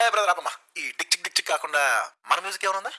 ఏ brother అప్పమ్మా ఈ Dick చిక్ Dick చిక్ కాకుండా మన మ్యూజిక్ ఏమైనా ఉందా?